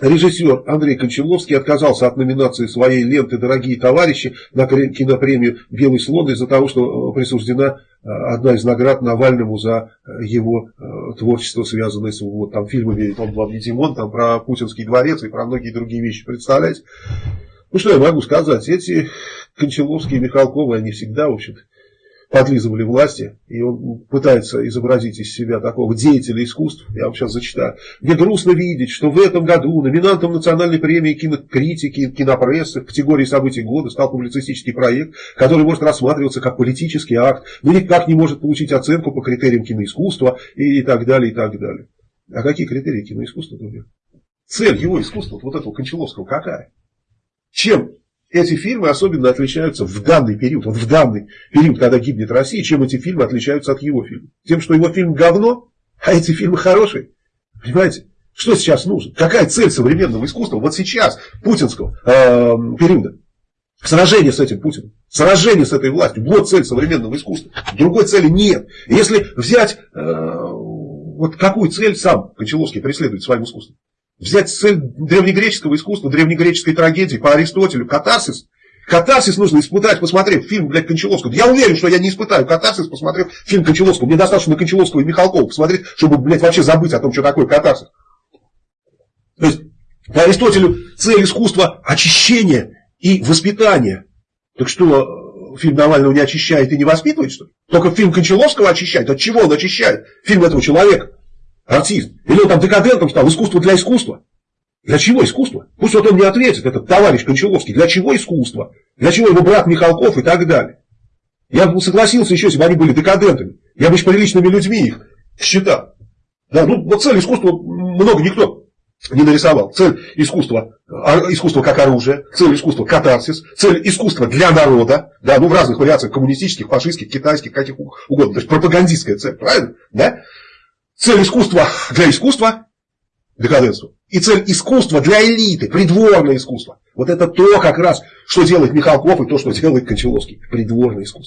Режиссер Андрей Кончаловский отказался от номинации своей ленты «Дорогие товарищи» на кинопремию «Белый слон» из-за того, что присуждена э, одна из наград Навальному за э, его э, творчество, связанное с вот, там, фильмами «Он вам не Димон», там, про Путинский дворец и про многие другие вещи. Представляете? Ну, что я могу сказать? Эти Кончаловские и Михалковы, они всегда, в общем-то, подлизывали власти, и он пытается изобразить из себя такого деятеля искусств, я вам сейчас зачитаю. Мне грустно видеть, что в этом году номинантом национальной премии кинокритики, кинопрессы в категории событий года стал публицистический проект, который может рассматриваться как политический акт, но никак не может получить оценку по критериям киноискусства и, так далее, и так далее. А какие критерии киноискусства? Цель его искусства, вот этого Кончаловского, какая? Чем эти фильмы особенно отличаются в данный период, в данный период, когда гибнет Россия, чем эти фильмы отличаются от его фильма. Тем, что его фильм говно, а эти фильмы хорошие. Понимаете? Что сейчас нужно? Какая цель современного искусства вот сейчас, путинского э, периода? Сражение с этим Путиным, сражение с этой властью. Вот цель современного искусства. Другой цели нет. Если взять, э, вот какую цель сам Кончаловский преследует своим искусством? Взять цель древнегреческого искусства, древнегреческой трагедии по Аристотелю, катарсис. Катарсис нужно испытать, посмотрев фильм, блядь, Кончаловского. Я уверен, что я не испытаю катарсис, посмотрев фильм Кончаловского. Мне достаточно Кончаловского и Михалкова посмотреть, чтобы, блядь, вообще забыть о том, что такое катарсис. То есть, по Аристотелю цель искусства – очищение и воспитание. Так что, фильм Навального не очищает и не воспитывает, что ли? Только фильм Кончаловского очищает. От чего он очищает? Фильм этого человека артист. Или он там декадентом стал, искусство для искусства. Для чего искусство? Пусть вот он не ответит, этот товарищ Кончаловский, для чего искусство? Для чего его брат Михалков и так далее? Я бы согласился еще, если бы они были декадентами. Я бы с приличными людьми их считал. Да, ну вот цель искусства много никто не нарисовал. Цель искусства, искусство как оружие, цель искусства катарсис, цель искусства для народа, да, ну в разных вариациях коммунистических, фашистских, китайских, каких угодно. То есть пропагандистская цель, правильно? Да? Цель искусства для искусства – декаденство. И цель искусства для элиты, придворное искусство. Вот это то как раз, что делает Михалков и то, что делает Кончаловский. Придворное искусство.